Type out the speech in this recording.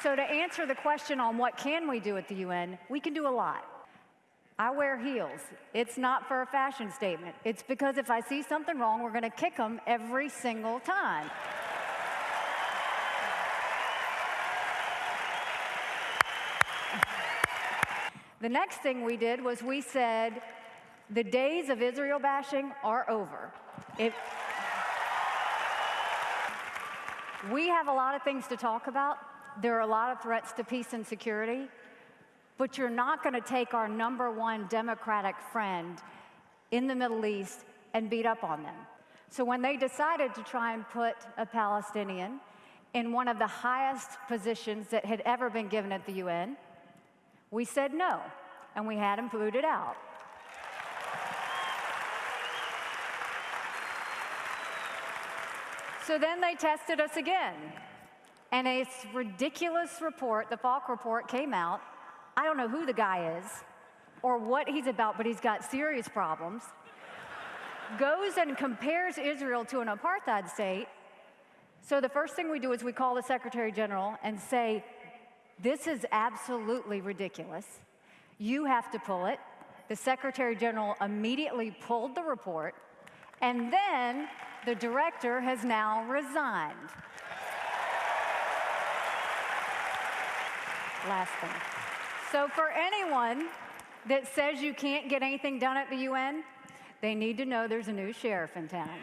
So to answer the question on what can we do at the UN, we can do a lot. I wear heels. It's not for a fashion statement. It's because if I see something wrong, we're going to kick them every single time. The next thing we did was we said, the days of Israel bashing are over. We have a lot of things to talk about. There are a lot of threats to peace and security, but you're not going to take our number one democratic friend in the Middle East and beat up on them. So when they decided to try and put a Palestinian in one of the highest positions that had ever been given at the UN, we said no, and we had him booted out. So then they tested us again. And a ridiculous report, the Falk report, came out. I don't know who the guy is or what he's about, but he's got serious problems. Goes and compares Israel to an apartheid state. So the first thing we do is we call the Secretary General and say, This is absolutely ridiculous. You have to pull it. The Secretary General immediately pulled the report, and then the director has now resigned. Last thing. So for anyone that says you can't get anything done at the UN, they need to know there's a new sheriff in town.